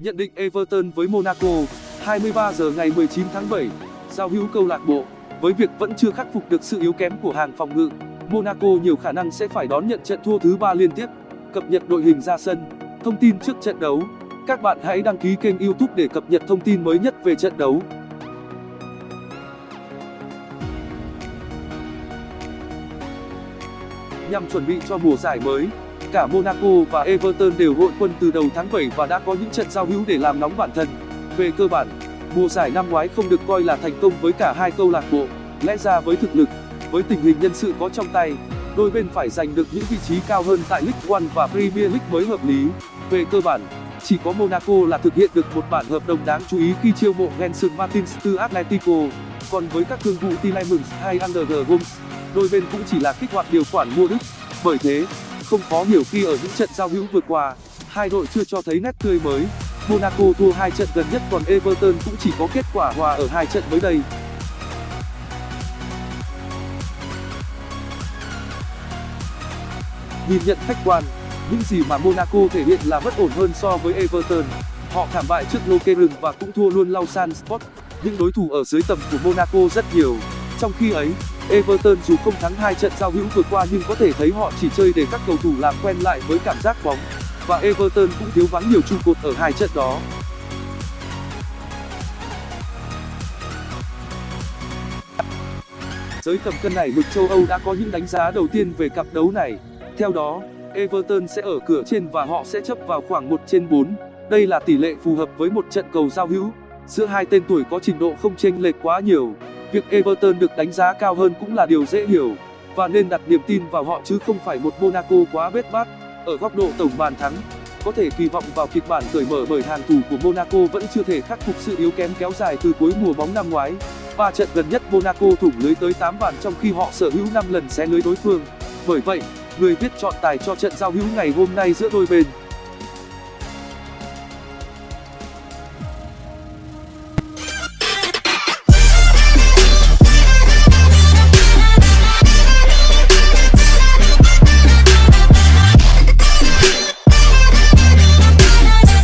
Nhận định Everton với Monaco 23 giờ ngày 19 tháng 7 Giao hữu câu lạc bộ. Với việc vẫn chưa khắc phục được sự yếu kém của hàng phòng ngự, Monaco nhiều khả năng sẽ phải đón nhận trận thua thứ ba liên tiếp. Cập nhật đội hình ra sân, Thông tin trước trận đấu. Các bạn hãy đăng ký kênh youtube để cập nhật thông tin mới nhất về trận đấu. Nhằm chuẩn bị cho mùa giải mới Cả Monaco và Everton đều hội quân từ đầu tháng 7 và đã có những trận giao hữu để làm nóng bản thân. Về cơ bản, mùa giải năm ngoái không được coi là thành công với cả hai câu lạc bộ. Lẽ ra với thực lực, với tình hình nhân sự có trong tay, đôi bên phải giành được những vị trí cao hơn tại League One và Premier League mới hợp lý. Về cơ bản, chỉ có Monaco là thực hiện được một bản hợp đồng đáng chú ý khi chiêu mộ Gelson Martins từ Atletico. Còn với các thương vụ Tielemans hay Under Gomes, đôi bên cũng chỉ là kích hoạt điều khoản mua đứt. Bởi thế, không khó hiểu khi ở những trận giao hữu vừa qua, hai đội chưa cho thấy nét tươi mới. Monaco thua hai trận gần nhất còn Everton cũng chỉ có kết quả hòa ở hai trận mới đây. Nhìn nhận khách quan, những gì mà Monaco thể hiện là bất ổn hơn so với Everton. Họ thảm bại trước Lokeren và cũng thua luôn Lausanne Sport. Những đối thủ ở dưới tầm của Monaco rất nhiều. Trong khi ấy, Everton dù không thắng hai trận giao hữu vừa qua nhưng có thể thấy họ chỉ chơi để các cầu thủ làm quen lại với cảm giác bóng và Everton cũng thiếu vắng nhiều trụ cột ở hai trận đó. Giới tầm cân này mực châu Âu đã có những đánh giá đầu tiên về cặp đấu này. Theo đó, Everton sẽ ở cửa trên và họ sẽ chấp vào khoảng 1 trên 4. Đây là tỷ lệ phù hợp với một trận cầu giao hữu. Giữa hai tên tuổi có trình độ không chênh lệch quá nhiều. Việc Everton được đánh giá cao hơn cũng là điều dễ hiểu và nên đặt niềm tin vào họ chứ không phải một Monaco quá bết bát. Ở góc độ tổng bàn thắng, có thể kỳ vọng vào kịch bản cởi mở bởi hàng thủ của Monaco vẫn chưa thể khắc phục sự yếu kém kéo dài từ cuối mùa bóng năm ngoái. Ba trận gần nhất Monaco thủng lưới tới 8 bàn trong khi họ sở hữu 5 lần xé lưới đối phương. Bởi vậy, người viết chọn tài cho trận giao hữu ngày hôm nay giữa đôi bên